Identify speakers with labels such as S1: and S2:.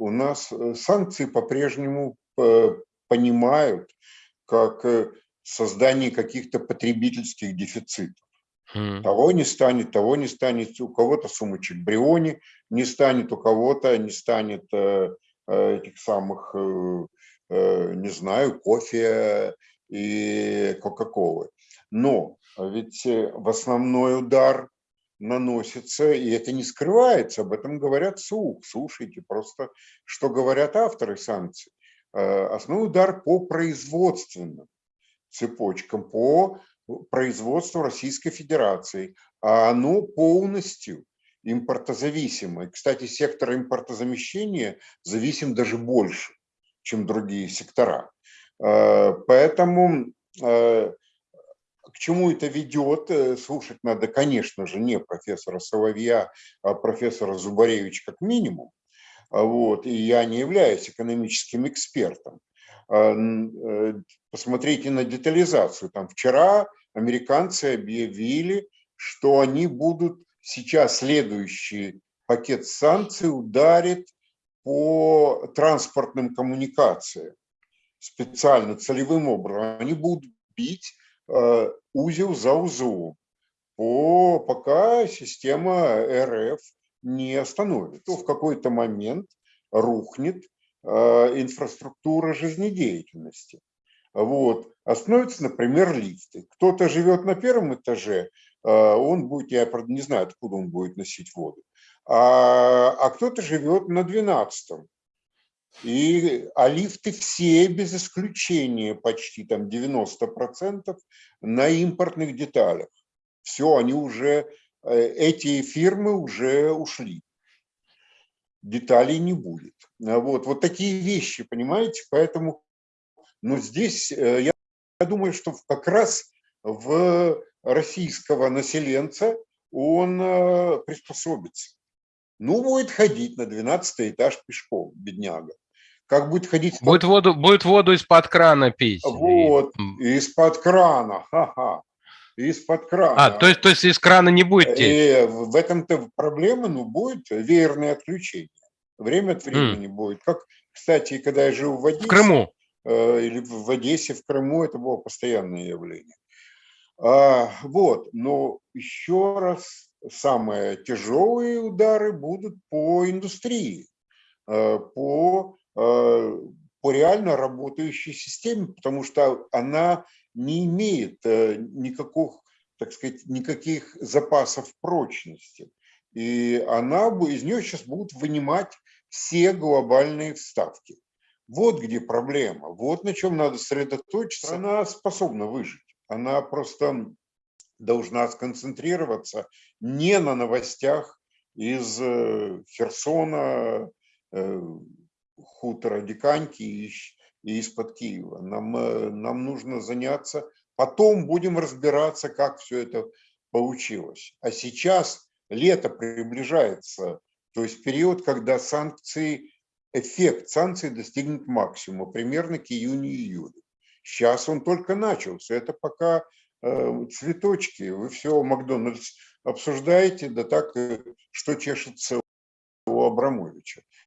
S1: у нас э, санкции по-прежнему э, понимают как э, создание каких-то потребительских дефицитов. Mm. Того не станет, того не станет, у кого-то сумочек Бриони не станет, у кого-то не станет э, этих самых, э, не знаю, кофе и кока-колы. Но ведь в основной удар наносится, и это не скрывается, об этом говорят СУК. Слушайте просто, что говорят авторы санкций. Э, основной удар по производственным цепочкам, по производству Российской Федерации, а оно полностью импортозависимое. Кстати, сектор импортозамещения зависим даже больше, чем другие сектора. Э, поэтому э, к чему это ведет, э, слушать надо, конечно же, не профессора Соловья, а профессора Зубаревич как минимум. А вот, и я не являюсь экономическим экспертом. А, э, посмотрите на детализацию. Там вчера американцы объявили, что они будут сейчас следующий пакет санкций ударит по транспортным коммуникациям специально, целевым образом. Они будут бить узел за узлом, по, пока система РФ не остановит. То в какой-то момент рухнет э, инфраструктура жизнедеятельности. Вот. Остановятся, например, лифты. Кто-то живет на первом этаже, э, он будет, я не знаю, откуда он будет носить воду, а, а кто-то живет на двенадцатом. И, а лифты все без исключения, почти там 90% на импортных деталях. Все, они уже, э, эти фирмы уже ушли. Деталей не будет. А вот, вот такие вещи, понимаете? Поэтому, но здесь э, я, я думаю, что как раз в российского населенца он э, приспособится. Ну, будет ходить на 12 этаж пешком, бедняга. Как будет ходить...
S2: Будет воду, будет воду из-под крана пить.
S1: Вот, из-под крана, ха-ха. Из-под крана.
S2: А, то есть, то есть из крана не будет течь?
S1: И в этом-то проблема, ну, будет веерное отключение. Время от времени mm. будет. Как, кстати, когда я жил в Одессе...
S2: В Крыму?
S1: Э, или в Одессе, в Крыму, это было постоянное явление. А, вот, но еще раз самые тяжелые удары будут по индустрии, э, по, э, по реально работающей системе, потому что она не имеет э, никаких, так сказать, никаких запасов прочности. И она, из нее сейчас будут вынимать все глобальные вставки. Вот где проблема, вот на чем надо сосредоточиться. Она способна выжить. Она просто должна сконцентрироваться не на новостях из э, Херсона, э, хутора Диканьки и из-под Киева. Нам, э, нам нужно заняться, потом будем разбираться, как все это получилось. А сейчас лето приближается, то есть период, когда санкции, эффект санкций достигнет максимума, примерно к июню-июлю. Сейчас он только начался, это пока цветочки, вы все Макдональдс обсуждаете, да так, э, что чешется у Абрамовича.